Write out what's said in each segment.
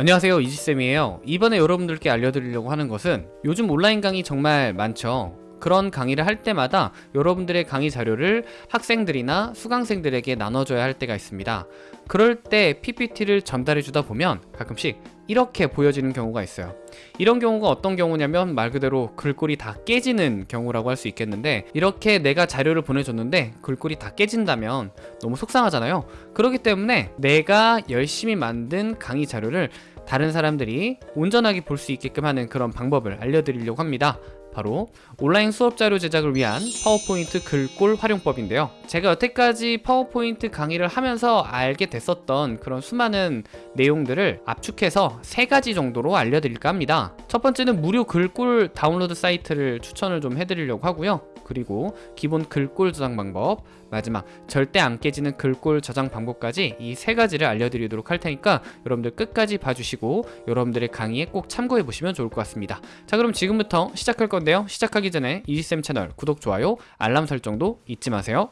안녕하세요 이지쌤이에요. 이번에 여러분들께 알려드리려고 하는 것은 요즘 온라인 강의 정말 많죠. 그런 강의를 할 때마다 여러분들의 강의 자료를 학생들이나 수강생들에게 나눠줘야 할 때가 있습니다. 그럴 때 PPT를 전달해 주다 보면 가끔씩 이렇게 보여지는 경우가 있어요. 이런 경우가 어떤 경우냐면 말 그대로 글꼴이 다 깨지는 경우라고 할 수 있겠는데 이렇게 내가 자료를 보내줬는데 글꼴이 다 깨진다면 너무 속상하잖아요. 그렇기 때문에 내가 열심히 만든 강의 자료를 다른 사람들이 온전하게 볼 수 있게끔 하는 그런 방법을 알려드리려고 합니다 바로 온라인 수업 자료 제작을 위한 파워포인트 글꼴 활용법인데요. 제가 여태까지 파워포인트 강의를 하면서 알게 됐었던 그런 수많은 내용들을 압축해서 세 가지 정도로 알려드릴까 합니다. 첫 번째는 무료 글꼴 다운로드 사이트를 추천을 좀 해드리려고 하고요. 그리고 기본 글꼴 저장 방법 마지막 절대 안 깨지는 글꼴 저장 방법까지 이 세 가지를 알려드리도록 할 테니까 여러분들 끝까지 봐주시고 여러분들의 강의에 꼭 참고해 보시면 좋을 것 같습니다. 자 그럼 지금부터 시작할 건데요. 시작하기 전에 이지쌤 채널 구독, 좋아요, 알람 설정도 잊지 마세요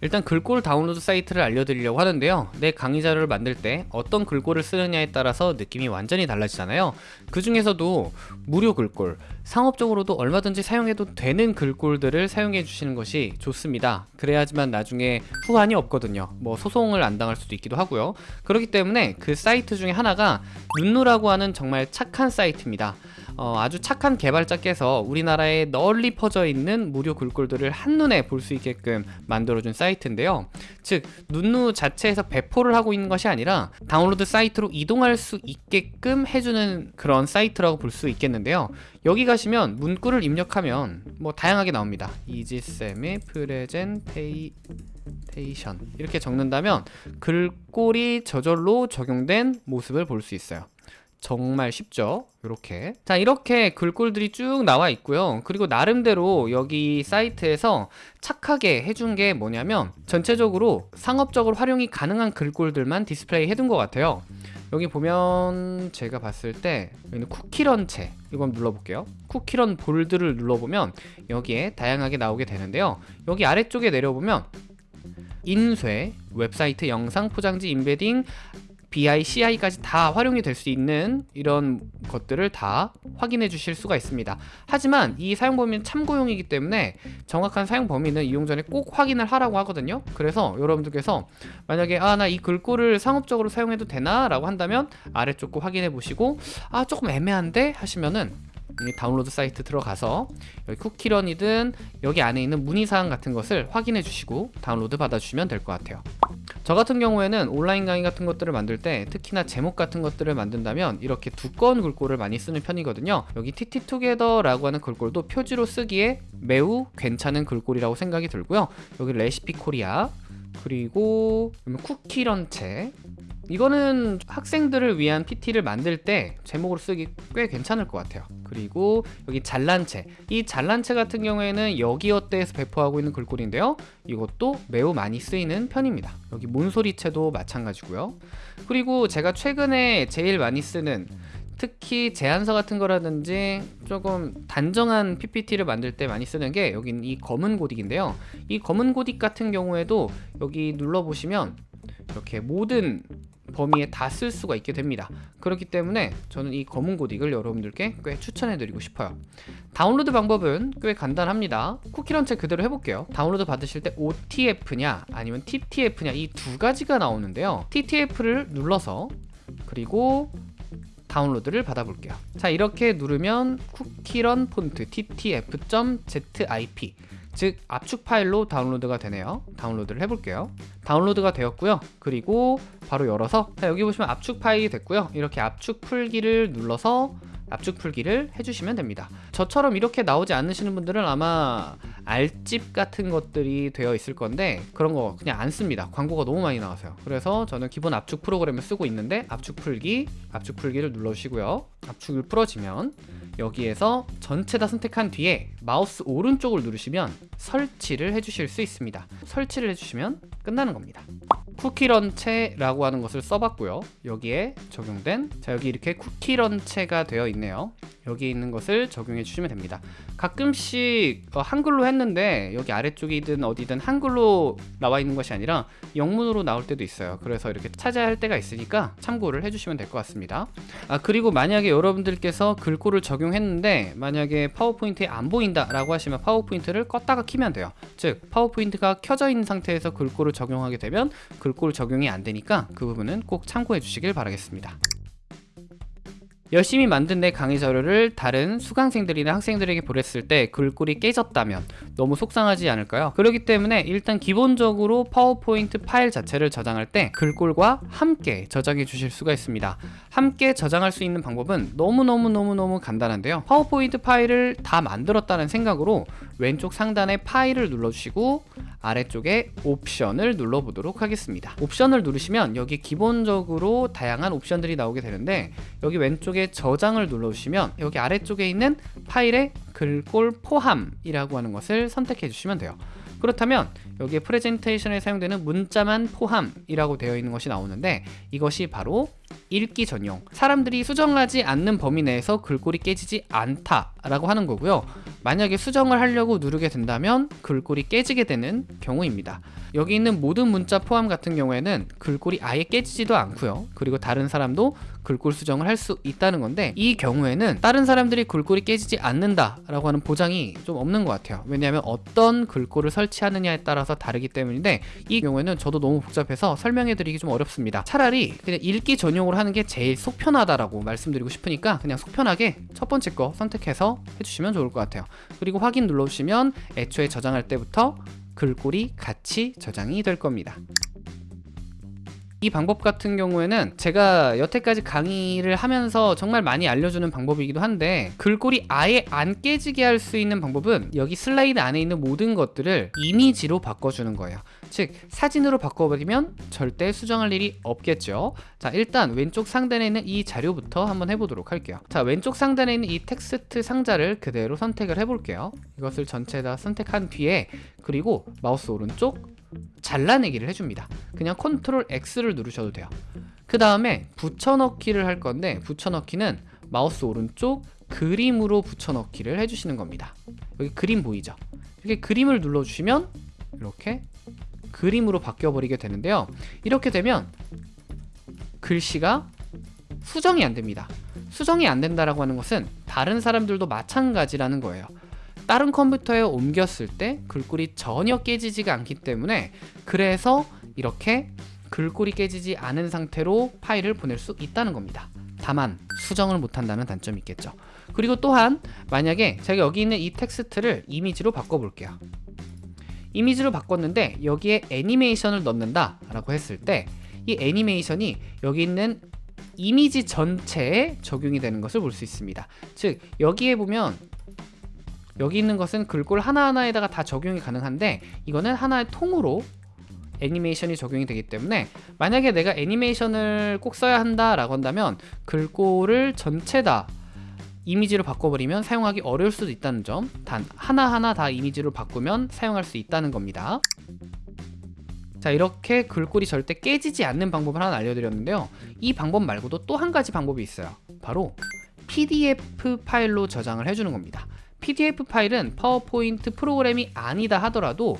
일단 글꼴 다운로드 사이트를 알려드리려고 하는데요. 내 강의 자료를 만들 때 어떤 글꼴을 쓰느냐에 따라서 느낌이 완전히 달라지잖아요. 그 중에서도 무료 글꼴 상업적으로도 얼마든지 사용해도 되는 글꼴들을 사용해 주시는 것이 좋습니다. 그래야지만 나중에 후환이 없거든요. 뭐 소송을 안 당할 수도 있기도 하고요. 그렇기 때문에 그 사이트 중에 하나가 눈누라고 하는 정말 착한 사이트입니다 어, 아주 착한 개발자께서 우리나라에 널리 퍼져 있는 무료 글꼴들을 한눈에 볼 수 있게끔 만들어준 사이트인데요. 즉 눈누 자체에서 배포를 하고 있는 것이 아니라 다운로드 사이트로 이동할 수 있게끔 해주는 그런 사이트라고 볼 수 있겠는데요. 여기 가시면 문구를 입력하면 뭐 다양하게 나옵니다. 이지쌤의 프레젠테이션. 이렇게 적는다면 글꼴이 저절로 적용된 모습을 볼 수 있어요 정말 쉽죠? 이렇게. 자 이렇게 글꼴들이 쭉 나와 있고요. 그리고 나름대로 여기 사이트에서 착하게 해준 게 뭐냐면 전체적으로 상업적으로 활용이 가능한 글꼴들만 디스플레이 해둔 것 같아요. 여기 보면 제가 봤을 때 여기는 쿠키런체 이건 눌러볼게요. 쿠키런 bold를 눌러보면 여기에 다양하게 나오게 되는데요. 여기 아래쪽에 내려보면 인쇄, 웹사이트 영상 포장지 임베딩 BI, CI까지 다 활용이 될 수 있는 이런 것들을 다 확인해 주실 수가 있습니다 하지만 이 사용 범위는 참고용이기 때문에 정확한 사용 범위는 이용 전에 꼭 확인을 하라고 하거든요 그래서 여러분들께서 만약에 아 나 이 글꼴을 상업적으로 사용해도 되나? 라고 한다면 아래쪽 거 확인해 보시고 아 조금 애매한데? 하시면은 다운로드 사이트 들어가서 여기 쿠키런이든 여기 안에 있는 문의사항 같은 것을 확인해 주시고 다운로드 받아주시면 될 것 같아요 저 같은 경우에는 온라인 강의 같은 것들을 만들 때 특히나 제목 같은 것들을 만든다면 이렇게 두꺼운 글꼴을 많이 쓰는 편이거든요. 여기 TT투게더라고 하는 글꼴도 표지로 쓰기에 매우 괜찮은 글꼴이라고 생각이 들고요. 여기 레시피 코리아 그리고 쿠키 런체 이거는 학생들을 위한 PT를 만들 때 제목으로 쓰기 꽤 괜찮을 것 같아요. 그리고 여기 잘난체. 이 잘난체 같은 경우에는 여기어때에서 배포하고 있는 글꼴인데요. 이것도 매우 많이 쓰이는 편입니다. 여기 몬소리체도 마찬가지고요. 그리고 제가 최근에 제일 많이 쓰는 특히 제안서 같은 거라든지 조금 단정한 PPT를 만들 때 많이 쓰는 게 여긴 이 검은 고딕인데요. 이 검은 고딕 같은 경우에도 여기 눌러보시면 이렇게 모든 범위에 다 쓸 수가 있게 됩니다. 그렇기 때문에 저는 이 검은 고딕을 여러분들께 꽤 추천해 드리고 싶어요. 다운로드 방법은 꽤 간단합니다. 쿠키 런체 그대로 해볼게요. 다운로드 받으실 때 OTF냐 아니면 TTF냐 이 두 가지가 나오는데요. TTF를 눌러서 그리고 다운로드를 받아볼게요. 자 이렇게 누르면 쿠키런 폰트 ttf.zip 즉 압축 파일로 다운로드가 되네요. 다운로드를 해볼게요. 다운로드가 되었고요. 그리고 바로 열어서 자, 여기 보시면 압축 파일이 됐고요. 이렇게 압축 풀기를 눌러서 압축 풀기를 해주시면 됩니다. 저처럼 이렇게 나오지 않으시는 분들은 아마 알집 같은 것들이 되어 있을 건데 그런 거 그냥 안 씁니다. 광고가 너무 많이 나와서요. 그래서 저는 기본 압축 프로그램을 쓰고 있는데 압축 풀기 압축 풀기를 눌러주시고요. 압축을 풀어지면 여기에서 전체 다 선택한 뒤에 마우스 오른쪽을 누르시면 설치를 해주실 수 있습니다. 설치를 해주시면 끝나는 겁니다 쿠키런체라고 하는 것을 써봤고요. 여기에 적용된 자 여기 이렇게 쿠키런체가 되어 있네요. 여기 있는 것을 적용해 주시면 됩니다. 가끔씩 어, 한글로 했는데 여기 아래쪽이든 어디든 한글로 나와 있는 것이 아니라 영문으로 나올 때도 있어야 그래서 이렇게 찾아야 할 때가 있으니까 참고를 해주시면 될 것 같습니다. 아 그리고 만약에 여러분들께서 글꼴을 적용했는데 만약에 파워포인트에 안 보인다 라고 하시면 파워포인트를 껐다가 키면 돼요. 즉 파워포인트가 켜져 있는 상태에서 글꼴을 적용하게 되면 글꼴 적용이 안 되니까 그 부분은 꼭 참고해 주시길 바라겠습니다. 열심히 만든 내 강의 자료를 다른 수강생들이나 학생들에게 보냈을 때 글꼴이 깨졌다면 너무 속상하지 않을까요? 그렇기 때문에 일단 기본적으로 파워포인트 파일 자체를 저장할 때 글꼴과 함께 저장해 주실 수가 있습니다. 함께 저장할 수 있는 방법은 너무너무너무너무 간단한데요. 파워포인트 파일을 다 만들었다는 생각으로 왼쪽 상단에 파일을 눌러주시고 아래쪽에 옵션을 눌러보도록 하겠습니다. 옵션을 누르시면 여기 기본적으로 다양한 옵션들이 나오게 되는데 여기 왼쪽에 저장을 눌러주시면 여기 아래쪽에 있는 파일의 글꼴 포함이라고 하는 것을 선택해 주시면 돼요. 그렇다면 여기에 프레젠테이션에 사용되는 문자만 포함이라고 되어 있는 것이 나오는데 이것이 바로 읽기 전용. 사람들이 수정하지 않는 범위 내에서 글꼴이 깨지지 않다 라고 하는 거고요. 만약에 수정을 하려고 누르게 된다면 글꼴이 깨지게 되는 경우입니다. 여기 있는 모든 문자 포함 같은 경우에는 글꼴이 아예 깨지지도 않고요. 그리고 다른 사람도 글꼴 수정을 할 수 있다는 건데 이 경우에는 다른 사람들이 글꼴이 깨지지 않는다 라고 하는 보장이 좀 없는 것 같아요. 왜냐하면 어떤 글꼴을 설치하느냐에 따라서 다르기 때문인데 이 경우에는 저도 너무 복잡해서 설명해 드리기 좀 어렵습니다. 차라리 그냥 읽기 전용 으로 하는 게 제일 속 편하다라고 말씀드리고 싶으니까 그냥 속 편하게 첫 번째 거 선택해서 해주시면 좋을 것 같아요. 그리고 확인 눌러주시면 애초에 저장할 때부터 글꼴이 같이 저장이 될 겁니다. 이 방법 같은 경우에는 제가 여태까지 강의를 하면서 정말 많이 알려주는 방법이기도 한데 글꼴이 아예 안 깨지게 할 수 있는 방법은 여기 슬라이드 안에 있는 모든 것들을 이미지로 바꿔주는 거예요 즉 사진으로 바꿔버리면 절대 수정할 일이 없겠죠. 자 일단 왼쪽 상단에 있는 이 자료부터 한번 해보도록 할게요. 자 왼쪽 상단에 있는 이 텍스트 상자를 그대로 선택을 해볼게요. 이것을 전체 다 선택한 뒤에 그리고 마우스 오른쪽 잘라내기를 해줍니다. 그냥 컨트롤 X를 누르셔도 돼요. 그 다음에 붙여넣기를 할 건데 붙여넣기는 마우스 오른쪽 그림으로 붙여넣기를 해주시는 겁니다. 여기 그림 보이죠? 이렇게 그림을 눌러주시면 이렇게 그림으로 바뀌어 버리게 되는데요. 이렇게 되면 글씨가 수정이 안 됩니다. 수정이 안 된다라고 하는 것은 다른 사람들도 마찬가지라는 거예요. 다른 컴퓨터에 옮겼을 때 글꼴이 전혀 깨지지가 않기 때문에 그래서 이렇게 글꼴이 깨지지 않은 상태로 파일을 보낼 수 있다는 겁니다. 다만 수정을 못한다는 단점이 있겠죠. 그리고 또한 만약에 제가 여기 있는 이 텍스트를 이미지로 바꿔볼게요 이미지로 바꿨는데 여기에 애니메이션을 넣는다 라고 했을 때 이 애니메이션이 여기 있는 이미지 전체에 적용이 되는 것을 볼 수 있습니다. 즉 여기에 보면 여기 있는 것은 글꼴 하나하나에다가 다 적용이 가능한데 이거는 하나의 통으로 애니메이션이 적용이 되기 때문에 만약에 내가 애니메이션을 꼭 써야 한다 라고 한다면 글꼴을 전체 다 이미지로 바꿔버리면 사용하기 어려울 수도 있다는 점 단 하나하나 다 이미지로 바꾸면 사용할 수 있다는 겁니다. 자 이렇게 글꼴이 절대 깨지지 않는 방법을 하나 알려드렸는데요. 이 방법 말고도 또 한 가지 방법이 있어요. 바로 PDF 파일로 저장을 해주는 겁니다. PDF 파일은 파워포인트 프로그램이 아니다 하더라도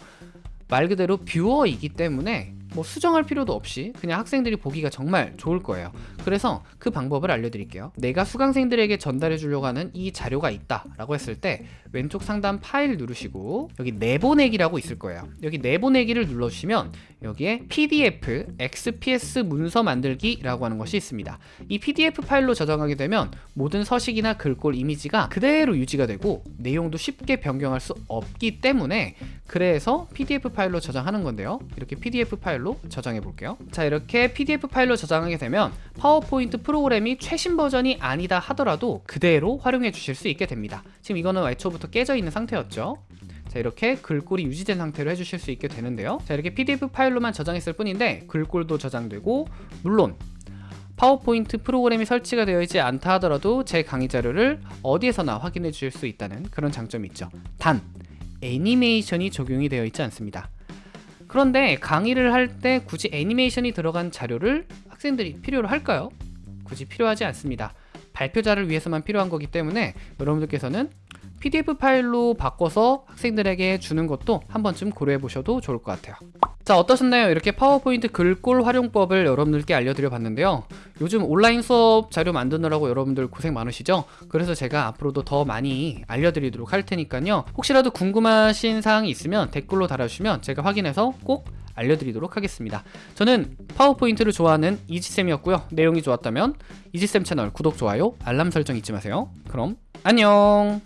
말 그대로 뷰어이기 때문에 뭐 수정할 필요도 없이 그냥 학생들이 보기가 정말 좋을 거예요. 그래서 그 방법을 알려드릴게요. 내가 수강생들에게 전달해 주려고 하는 이 자료가 있다 라고 했을 때 왼쪽 상단 파일 누르시고 여기 내보내기라고 있을 거예요. 여기 내보내기를 눌러주시면 여기에 PDF, XPS 문서 만들기 라고 하는 것이 있습니다. 이 PDF 파일로 저장하게 되면 모든 서식이나 글꼴 이미지가 그대로 유지가 되고 내용도 쉽게 변경할 수 없기 때문에 그래서 PDF 파일로 저장하는 건데요. 이렇게 PDF 파일로 저장해 볼게요. 자 이렇게 PDF 파일로 저장하게 되면 파워포인트 프로그램이 최신 버전이 아니다 하더라도 그대로 활용해 주실 수 있게 됩니다. 지금 이거는 애초부터 깨져 있는 상태였죠? 자 이렇게 글꼴이 유지된 상태로 해주실 수 있게 되는데요. 자 이렇게 PDF 파일로만 저장했을 뿐인데 글꼴도 저장되고 물론 파워포인트 프로그램이 설치가 되어 있지 않다 하더라도 제 강의 자료를 어디에서나 확인해 주실 수 있다는 그런 장점이 있죠. 단 애니메이션이 적용이 되어 있지 않습니다 그런데 강의를 할 때 굳이 애니메이션이 들어간 자료를 학생들이 필요로 할까요? 굳이 필요하지 않습니다. 발표자를 위해서만 필요한 거기 때문에 여러분들께서는 PDF 파일로 바꿔서 학생들에게 주는 것도 한 번쯤 고려해 보셔도 좋을 것 같아요. 자 어떠셨나요? 이렇게 파워포인트 글꼴 활용법을 여러분들께 알려드려 봤는데요. 요즘 온라인 수업 자료 만드느라고 여러분들 고생 많으시죠? 그래서 제가 앞으로도 더 많이 알려드리도록 할 테니까요. 혹시라도 궁금하신 사항이 있으면 댓글로 달아주시면 제가 확인해서 꼭 알려드리도록 하겠습니다. 저는 파워포인트를 좋아하는 이지쌤이었고요. 내용이 좋았다면 이지쌤 채널 구독, 좋아요, 알람 설정 잊지 마세요. 그럼 안녕!